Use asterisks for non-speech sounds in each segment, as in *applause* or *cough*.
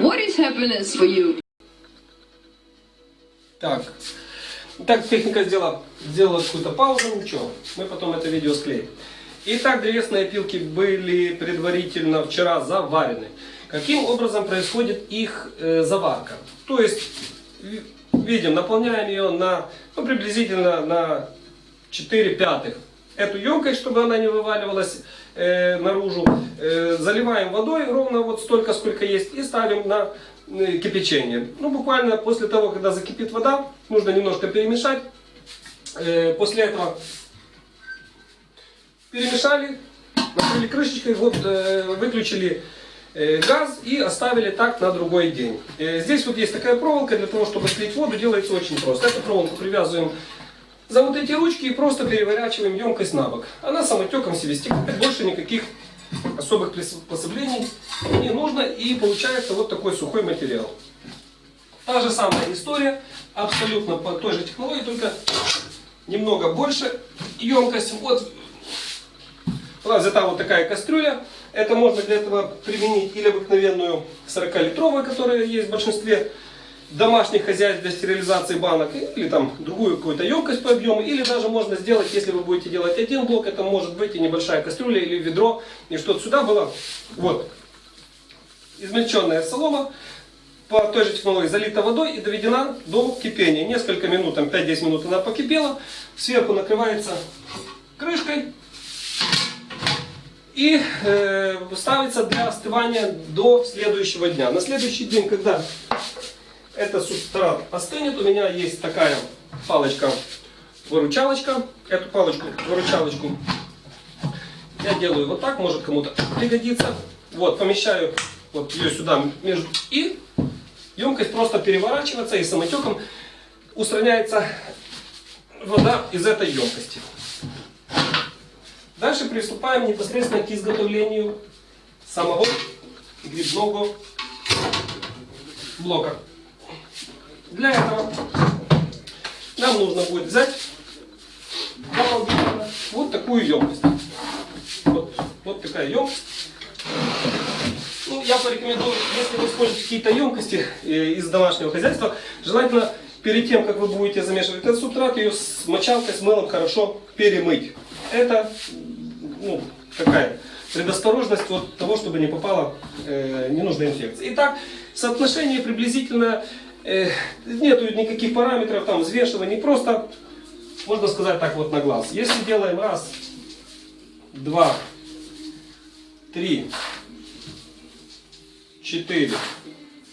What is happiness for you? Так. Так, техника сделала, сделала какую-то паузу, ничего. Мы потом это видео склеим. Итак, древесные опилки были предварительно вчера заварены. Каким образом происходит их э, заварка? То есть, ви- видим, наполняем ее на, ну, приблизительно на 4 пятых. Эту емкость, чтобы она не вываливалась э, наружу, э, заливаем водой ровно вот столько, сколько есть, и ставим на э, кипячение. Ну, буквально после того, когда закипит вода, нужно немножко перемешать. После этого перемешали, накрыли крышечкой, вот выключили газ и оставили так на другой день. Здесь вот есть такая проволока, для того, чтобы слить воду, делается очень просто. Эту проволоку привязываем за вот эти ручки и просто переворачиваем емкость на бок. Она самотеком себе стекает, больше никаких особых приспособлений не нужно и получается вот такой сухой материал. Та же самая история, абсолютно по той же технологии, только немного больше емкость. Вот нас взята вот такая кастрюля. Это можно для этого применить или обыкновенную 40-литровую, которая есть в большинстве домашних хозяйств для стерилизации банок, или там другую какую-то емкость по объему, или даже можно сделать, если вы будете делать один блок, это может быть и небольшая кастрюля или ведро, и что-то сюда было. Вот. Измельченная солома по той же технологии залита водой и доведена до кипения. Несколько минут, там 5-10 минут она покипела, сверху накрывается крышкой, и э, ставится для остывания до следующего дня. На следующий день, когда этот субстрат остынет, у меня есть такая палочка-выручалочка. Эту палочку-выручалочку я делаю вот так, может кому-то пригодится. Вот, помещаю вот ее сюда между и емкость просто переворачивается и самотеком устраняется вода из этой емкости. Дальше приступаем непосредственно к изготовлению самого грибного блока. Для этого нам нужно будет взять вот такую емкость. Вот, вот такая емкость. Ну, я порекомендую, если вы используете какие-то емкости э, из домашнего хозяйства, желательно перед тем, как вы будете замешивать этот субстрат, ее с мочалкой, с мылом хорошо перемыть. Это ну, такая предосторожность от того, чтобы не попала э, ненужная инфекция. Итак, соотношение приблизительно, э, нету никаких параметров, там, взвешивания, просто, можно сказать так вот на глаз. Если делаем раз, два, три, четыре,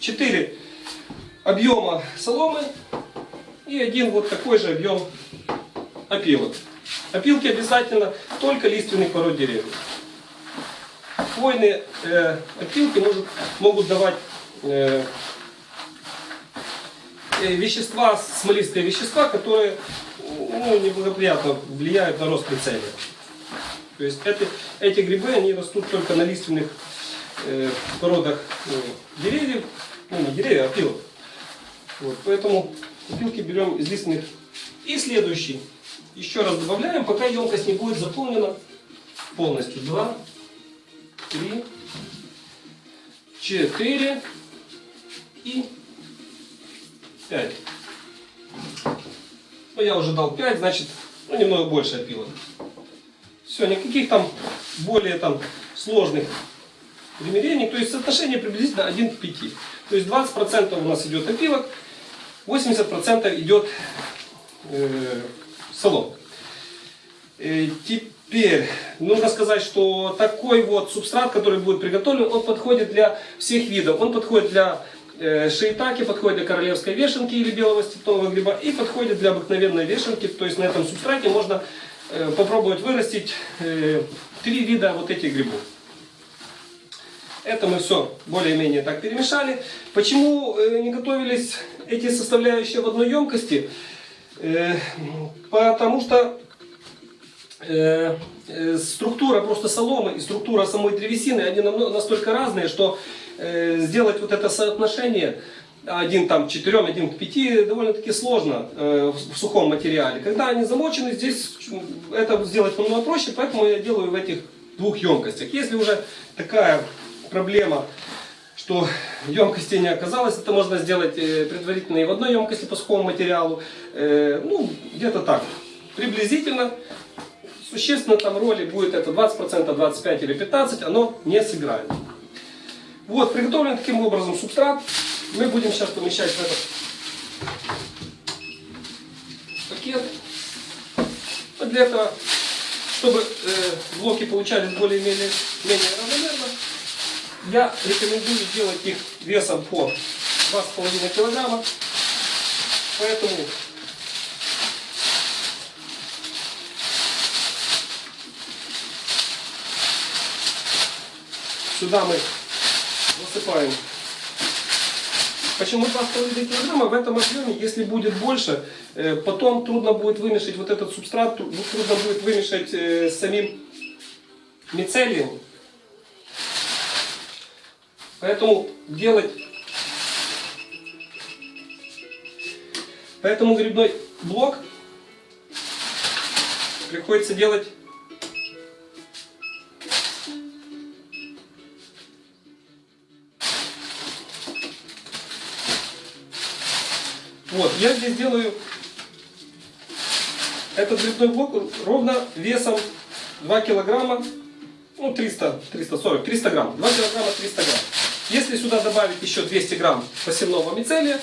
четыре объема соломы и один вот такой же объем опилок. Опилки обязательно только лиственных пород деревьев. Хвойные э, опилки может, могут давать э, вещества, смолистые вещества, которые ну, неблагоприятно влияют на рост прицелия. То есть это, эти грибы, они растут только на лиственных э, породах э, деревьев, ну не деревьев, а опилок. Вот, поэтому опилки берем из лиственных. И следующий. Еще раз добавляем, пока емкость не будет заполнена полностью. Два, три, четыре и пять. Ну, я уже дал 5, значит, ну, немного больше опилок. Все, никаких там более там сложных примерений. То есть соотношение приблизительно 1 к 5. То есть 20% у нас идет опилок, 80% идет э, солом. Э, теперь нужно сказать, что такой вот субстрат, который будет приготовлен, он подходит для всех видов. Он подходит для шиитаки, подходит для королевской вешенки или белого степного гриба и подходит для обыкновенной вешенки. То есть на этом субстрате можно э, попробовать вырастить э, три вида вот этих грибов. Это мы все более-менее так перемешали. Почему э, не готовились эти составляющие в одной емкости? Э, потому что э, э, структура просто соломы и структура самой древесины, они настолько разные, что э, сделать вот это соотношение один там к четырем, один к пяти довольно-таки сложно э, в сухом материале. Когда они замочены, здесь это сделать намного проще, поэтому я делаю в этих двух емкостях. Если уже такая проблема, что емкости не оказалось. Это можно сделать э, предварительно и в одной емкости по сухому материалу. Э, Ну, где-то так, приблизительно. Существенно там роли будет это 20%, 25 или 15, оно не сыграет. Вот, приготовлен таким образом субстрат. Мы будем сейчас помещать в этот пакет. Вот для этого, чтобы э, блоки получались более-менее менее равномерно, я рекомендую делать их весом по 2,5 килограмма. Поэтому сюда мы насыпаем. Почему 2,5 килограмма? В этом объеме, если будет больше, э, потом трудно будет вымешать вот этот субстрат, тру- трудно будет вымешать э, с самим мицелием. Поэтому делать... Поэтому грибной блок приходится делать Вот, я здесь делаю этот грибной блок ровно весом 2 килограмма, ну 300, 340, 300 грамм, 2 килограмма 300 грамм. Если сюда добавить еще 200 грамм посевного мицелия,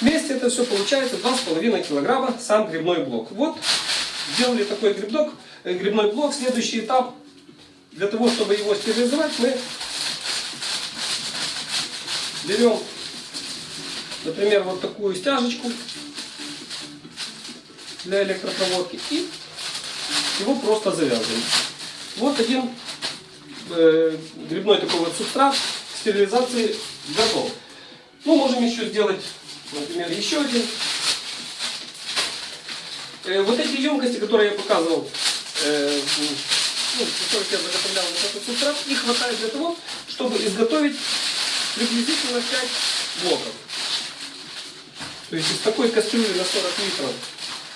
вместе это все получается 2,5 килограмма сам грибной блок. Вот, сделали такой грибок, э, грибной блок. Следующий этап, для того, чтобы его стерилизовать, мы берем например, вот такую стяжечку для электропроводки и его просто завязываем. Вот один э, грибной такой вот субстрат стерилизации готов. Ну, можем еще сделать, например, еще один. Э, вот эти емкости, которые я показывал, э, ну, я заготовлял вот этот субстрат, их хватает для того, чтобы изготовить приблизительно 5 блоков. То есть из такой кастрюли на 40 литров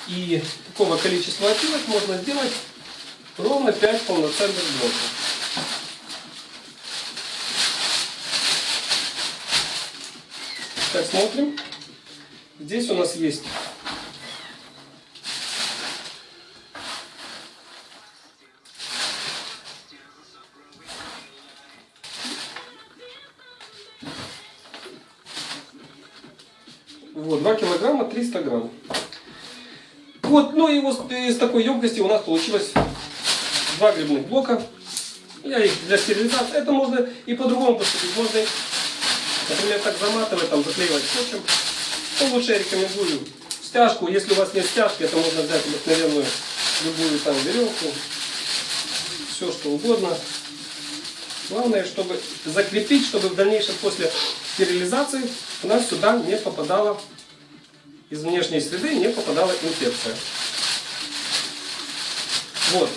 и такого количества опилок можно сделать ровно 5 полноценных блоков. Так, смотрим. Здесь у нас есть 300 грамм. Вот, ну и вот из такой емкости у нас получилось два грибных блока. Я их для стерилизации. Это можно и по-другому поступить. Можно, например, так заматывать, там, заклеивать скотчем. Ну, лучше я рекомендую стяжку. Если у вас нет стяжки, это можно взять обыкновенную любую там веревку. Все, что угодно. Главное, чтобы закрепить, чтобы в дальнейшем после стерилизации у нас сюда не попадала из внешней среды не попадала инфекция. Вот.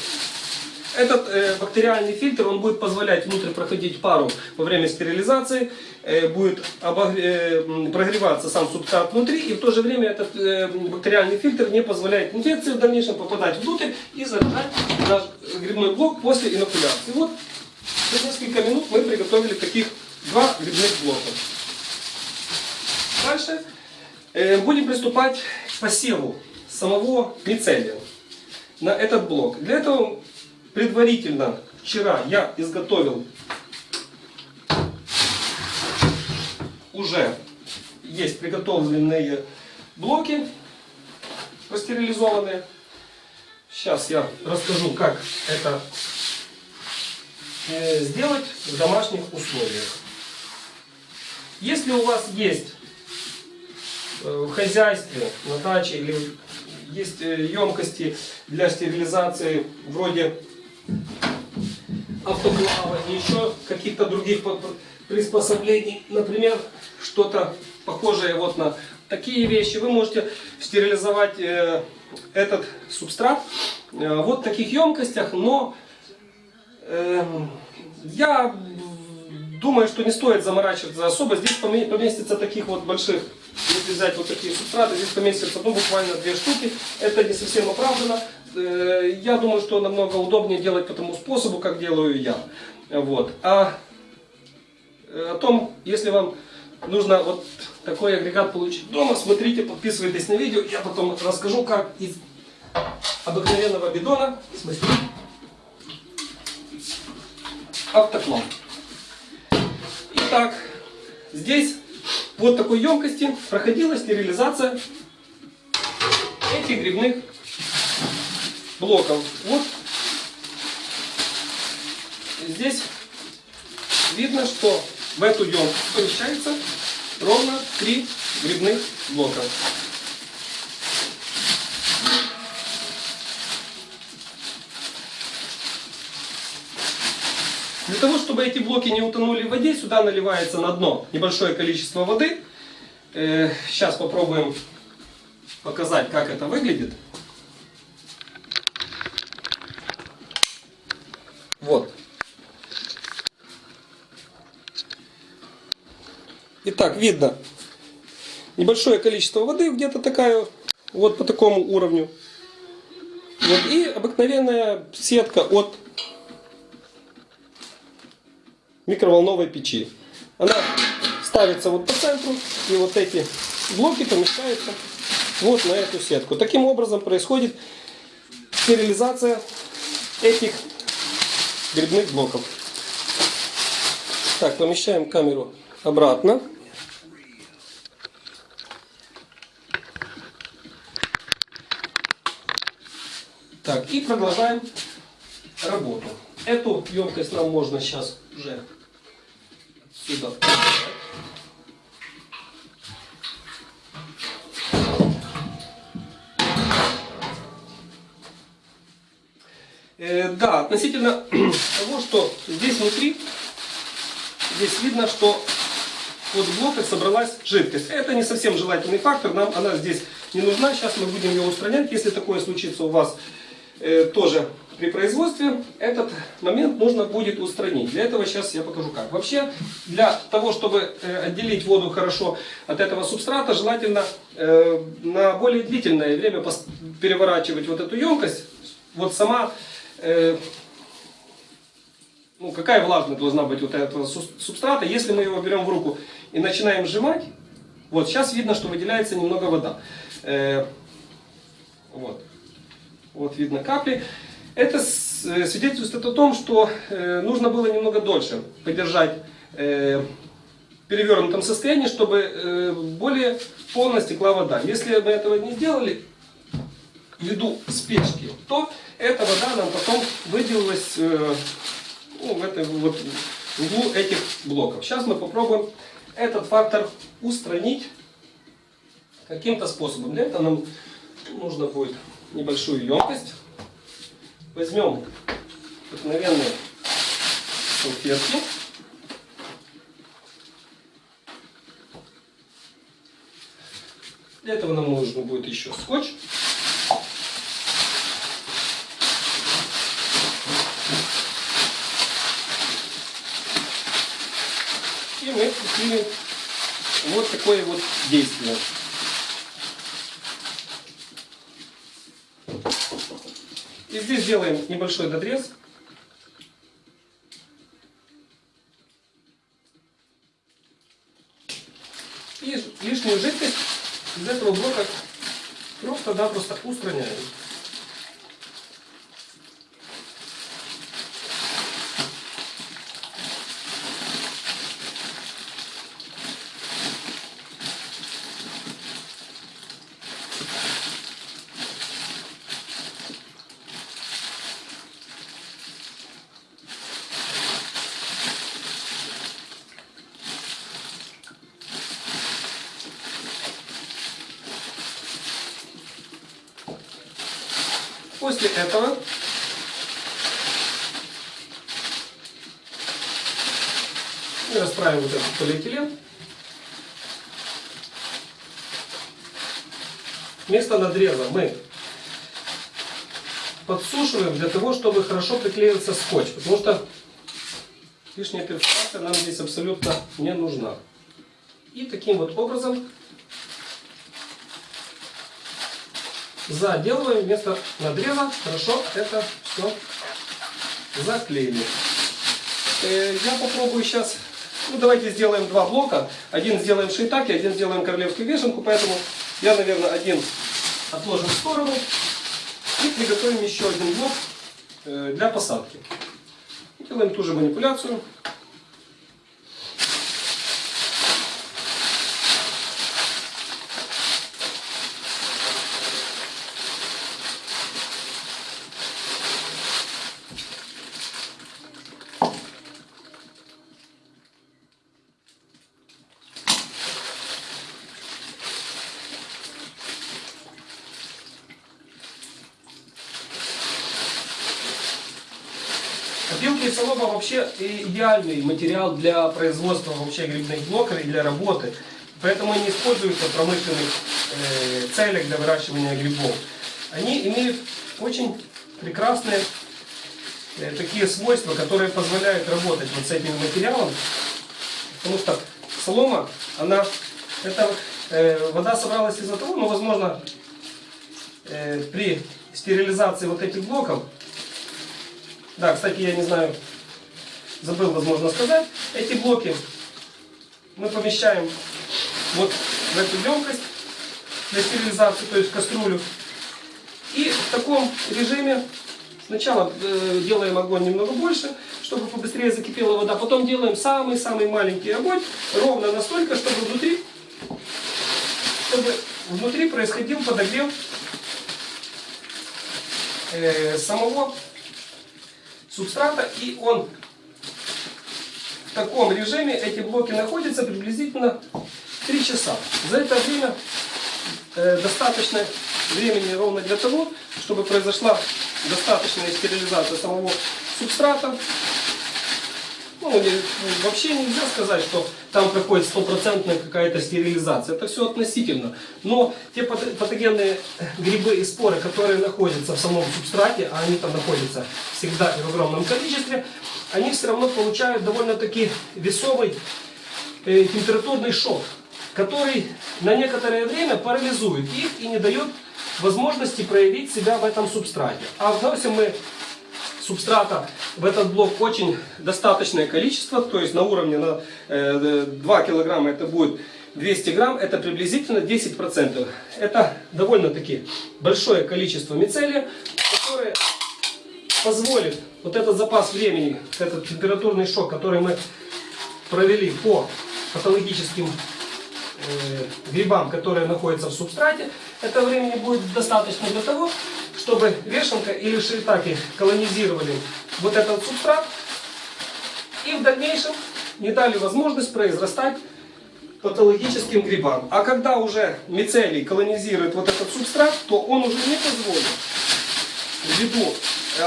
Этот э, бактериальный фильтр, он будет позволять внутрь проходить пару во время стерилизации, э, будет обогре- э, прогреваться сам субстрат внутри, и в то же время этот э, бактериальный фильтр не позволяет инфекции в дальнейшем попадать внутрь и заражать наш грибной блок после инокуляции. Вот за несколько минут мы приготовили таких два грибных блока. Дальше будем приступать к посеву самого мицелия на этот блок. Для этого предварительно вчера я изготовил уже есть приготовленные блоки простерилизованные. Сейчас я расскажу, как это э, сделать в домашних условиях. Если у вас есть э, в хозяйстве, на даче или есть э, емкости для стерилизации вроде автоклава и еще каких-то других по- по- приспособлений, например, что-то похожее вот на такие вещи, вы можете стерилизовать э, этот субстрат э, вот в таких емкостях, но я думаю, что не стоит заморачиваться особо. Здесь поме- поместится таких вот больших, если взять вот такие субстраты, здесь поместится ну, буквально две штуки. Это не совсем оправдано. Э, Я думаю, что намного удобнее делать по тому способу, как делаю я. Вот. А э, о том, если вам нужно вот такой агрегат получить дома, смотрите, подписывайтесь на видео. Я потом расскажу, как из обыкновенного бидона смастерить автоклав. Итак, здесь вот такой емкости проходила стерилизация этих грибных блоков. Вот здесь видно, что в эту емкость помещается ровно три грибных блока. Для того, чтобы эти блоки не утонули в воде, сюда наливается на дно небольшое количество воды. Э, Сейчас попробуем показать, как это выглядит. Вот. Итак, видно небольшое количество воды, где-то такая, вот по такому уровню. Вот, и обыкновенная сетка от микроволновой печи. Она ставится вот по центру, и вот эти блоки помещаются вот на эту сетку. Таким образом происходит стерилизация этих грибных блоков. Так, помещаем камеру обратно. Так, и продолжаем работу. Эту емкость нам можно сейчас уже отсюда Э, да, относительно *clears throat* того, что здесь внутри, здесь видно, что вот в блоках собралась жидкость. Это не совсем желательный фактор, нам она здесь не нужна. Сейчас мы будем ее устранять. Если такое случится у вас э, тоже при производстве, этот момент нужно будет устранить. Для этого сейчас я покажу как. Вообще, для того, чтобы э, отделить воду хорошо от этого субстрата, желательно э, на более длительное время переворачивать вот эту емкость. Вот сама э, ну, какая влажность должна быть вот этого су- субстрата. Если мы его берем в руку и начинаем сжимать, вот сейчас видно, что выделяется немного вода. Вот. Вот видно капли. Это э, свидетельствует о том, что э, нужно было немного дольше подержать э, перевернутом состоянии, чтобы более полно стекла вода. Если мы этого не сделали, ввиду спешки, то эта вода нам потом выделилась ну, в этой вот в углу этих блоков. Сейчас мы попробуем этот фактор устранить каким-то способом. Для этого нам нужно будет небольшую емкость. Возьмем обыкновенные салфетки. Для этого нам нужно будет еще скотч. И мы предпримем вот такое вот действие. Здесь делаем небольшой надрез. И лишнюю жидкость из этого блока просто-напросто устраняем. После этого расправим вот этот полиэтилен. Вместо надреза мы подсушиваем для того, чтобы хорошо приклеился скотч. Потому что лишняя перфорация нам здесь абсолютно не нужна. И таким вот образом заделываем вместо надреза. Хорошо это все заклеили. Э, Я попробую сейчас Ну, давайте сделаем два блока. Один сделаем шейтаки, один сделаем королевскую вешенку. Поэтому я, наверное, один отложим в сторону. И приготовим еще один блок э, для посадки. Делаем ту же манипуляцию. Опилки и солома вообще идеальный материал для производства вообще грибных блоков и для работы. Поэтому они используются в промышленных э, целях для выращивания грибов. Они имеют очень прекрасные э, такие свойства, которые позволяют работать вот с этим материалом. Потому что солома, она, это э, вода собралась из-за того, ну, возможно, э, при стерилизации вот этих блоков да, кстати, я не знаю, забыл, возможно, сказать. Эти блоки мы помещаем вот в эту емкость для стерилизации, то есть в кастрюлю. И в таком режиме сначала э, делаем огонь немного больше, чтобы побыстрее закипела вода. Потом делаем самый-самый маленький огонь, ровно настолько, чтобы внутри, чтобы внутри происходил подогрев э, самого субстрата, и он в таком режиме, эти блоки находятся приблизительно 3 часа. За это время э, достаточно времени ровно для того, чтобы произошла достаточная стерилизация самого субстрата. Ну, не- вообще нельзя сказать, что там проходит стопроцентная какая-то стерилизация. Это все относительно. Но те пат- патогенные грибы и споры, которые находятся в самом субстрате, а они там находятся всегда и в огромном количестве, они все равно получают довольно-таки весомый э, температурный шок, который на некоторое время парализует их и не дает возможности проявить себя в этом субстрате. А вносим мы субстрата в этот блок очень достаточное количество, то есть на уровне на э, 2 килограмма это будет 200 грамм, это приблизительно 10%. Это довольно-таки большое количество мицелия, которое позволит вот этот запас времени, этот температурный шок, который мы провели по патологическим э, грибам, которые находятся в субстрате, этого времени будет достаточно для того, чтобы вешенка или шиитаки колонизировали вот этот субстрат и в дальнейшем не дали возможность произрастать патологическим грибам. А когда уже мицелий колонизирует вот этот субстрат, то он уже не позволит, ввиду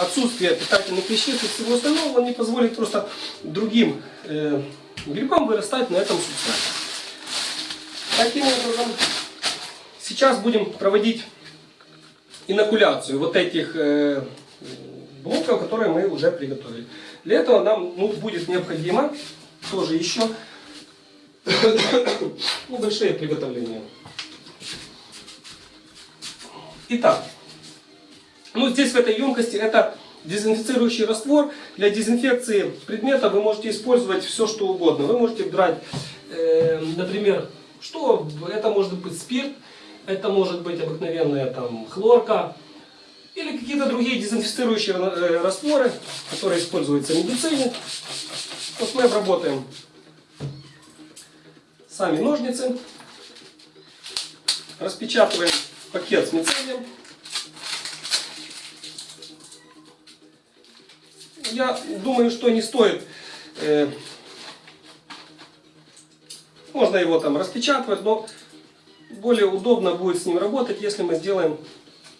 отсутствия питательных веществ и всего остального, он не позволит просто другим э, грибам вырастать на этом субстрате. Таким образом, сейчас будем проводить инокуляцию вот этих э, блоков, которые мы уже приготовили. Для этого нам ну, будет необходимо тоже еще *coughs* ну, большие приготовления. Итак, ну здесь в этой емкости это дезинфицирующий раствор. Для дезинфекции предмета вы можете использовать все, что угодно. Вы можете брать, э, например, что это может быть спирт, это может быть обыкновенная там хлорка или какие-то другие дезинфицирующие э, растворы, которые используются в медицине. Вот мы обработаем сами ножницы, распечатываем пакет с мицелием. Я думаю, что не стоит, э, можно его там распечатывать, но более удобно будет с ним работать, если мы сделаем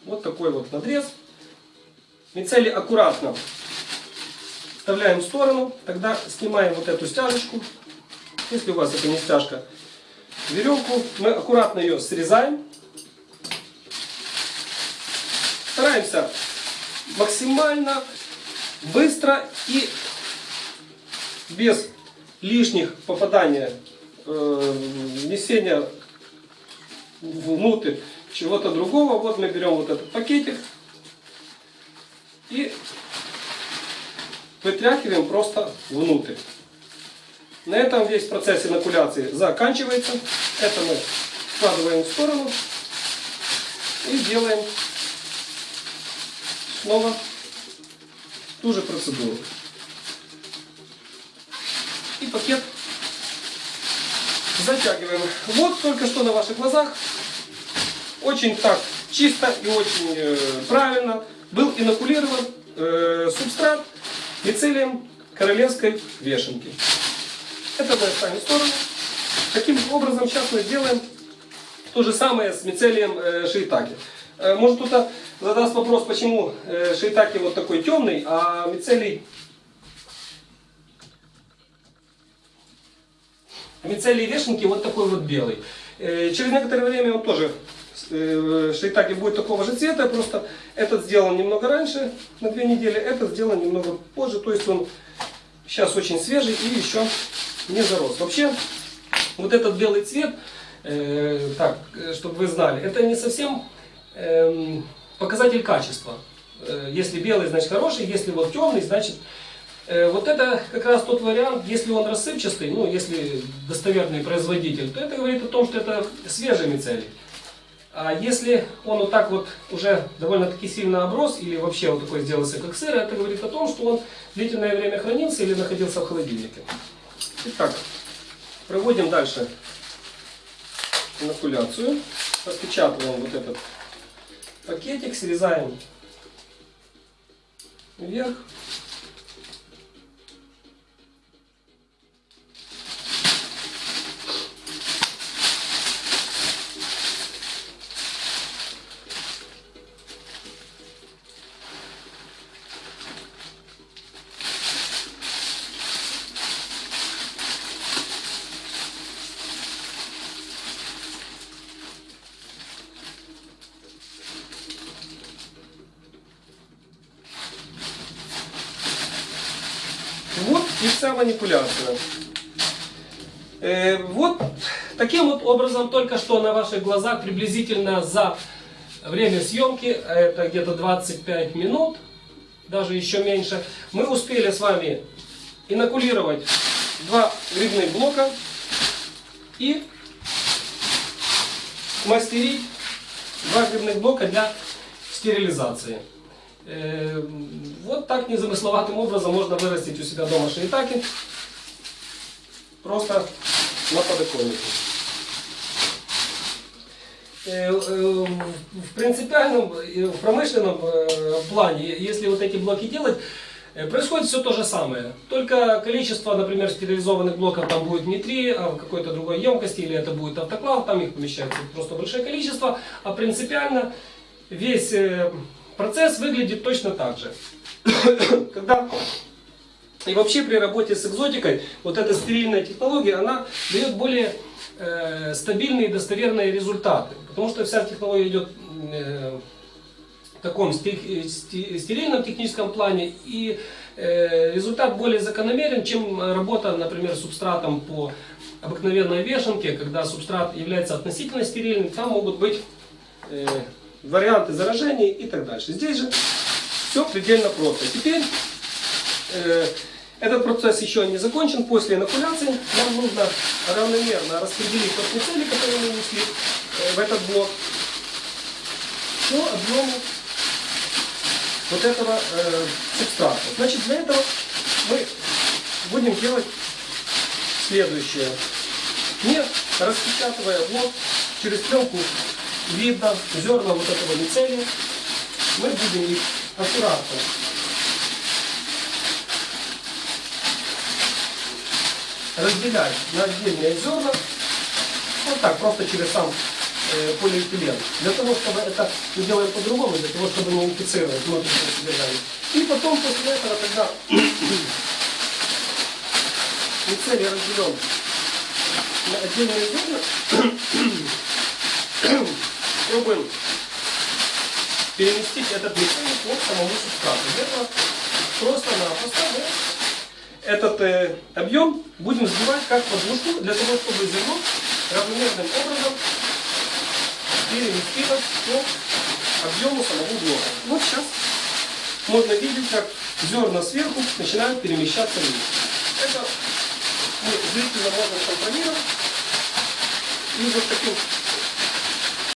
вот такой вот надрез. Мицелий аккуратно вставляем в сторону, тогда снимаем вот эту стяжечку. Если у вас это не стяжка, веревку, мы аккуратно ее срезаем. Стараемся максимально быстро и без лишних попадания, э, внесения внутрь чего-то другого. Вот мы берем вот этот пакетик и вытряхиваем просто внутрь. На этом весь процесс инокуляции заканчивается. Это мы складываем в сторону и делаем снова ту же процедуру. И пакет затягиваем. Вот только что на ваших глазах очень так чисто и очень э, правильно был инокулирован э, субстрат мицелием королевской вешенки. Это мы оставим в сторону. Таким образом сейчас мы сделаем то же самое с мицелием э, шиитаки. Э, может кто-то задаст вопрос, почему э, шиитаки вот такой темный, а мицелий мицелий вешенки вот такой вот белый. Э, через некоторое время он тоже э, шиитаки будет такого же цвета, просто этот сделан немного раньше, на две недели, этот сделан немного позже, то есть он сейчас очень свежий и еще не зарос. Вообще, вот этот белый цвет, э, так, чтобы вы знали, это не совсем э, показатель качества. Э, если белый, значит хороший, если вот темный, значит... Э, вот это как раз тот вариант, если он рассыпчатый, ну, если достоверный производитель, то это говорит о том, что это свежий мицелий. А если он вот так вот уже довольно-таки сильно оброс, или вообще вот такой сделался как сыр, это говорит о том, что он длительное время хранился или находился в холодильнике. Итак, проводим дальше инокуляцию. Распечатываем вот этот пакетик, срезаем вверх. Вся манипуляция. Э, вот таким вот образом только что на ваших глазах приблизительно за время съемки, это где-то 25 минут, даже еще меньше, мы успели с вами инокулировать два грибных блока и мастерить два грибных блока для стерилизации. Э, вот так незамысловатым образом можно вырастить у себя дома шиитаки. Просто на подоконнике. Э, э, в принципиальном, в промышленном плане, если вот эти блоки делать, происходит все то же самое. Только количество, например, стерилизованных блоков там будет не три, а в какой-то другой емкости, или это будет автоклав, там их помещается просто большое количество. А принципиально весь Процесс выглядит точно так же. *coughs* Когда и вообще при работе с экзотикой, вот эта стерильная технология, она дает более э, стабильные и достоверные результаты. Потому что вся технология идет э, в таком стерильном техническом плане, и э, результат более закономерен, чем работа, например, субстратом по обыкновенной вешенке, когда субстрат является относительно стерильным, там могут быть э, варианты заражения и так дальше. Здесь же все предельно просто. Теперь э, этот процесс еще не закончен. После инокуляции нам нужно равномерно распределить тот мицелий, который мы внесли э, в этот блок, по объему вот этого э, субстрата. Значит, для этого мы будем делать следующее. Не распечатывая блок через пленку видно зерна вот этого мицелия. Мы будем их аккуратно разделять на отдельные зерна. Вот так, просто через сам э, полиэтилен. Для того, чтобы это мы делаем по-другому, для того, чтобы не инфицировать внутреннее содержание. И потом после этого, когда *coughs* мицелий разделен на отдельные зерна, Пробуем переместить этот механик к самому субстрату. Для просто-напросто мы этот э, объем будем сбивать как подложку, для того, чтобы зерно равномерным образом переместилось по объему самого блока. Вот сейчас можно видеть, как зерна сверху начинают перемещаться вниз. Это мы зрительно можем компромиссом и вот таким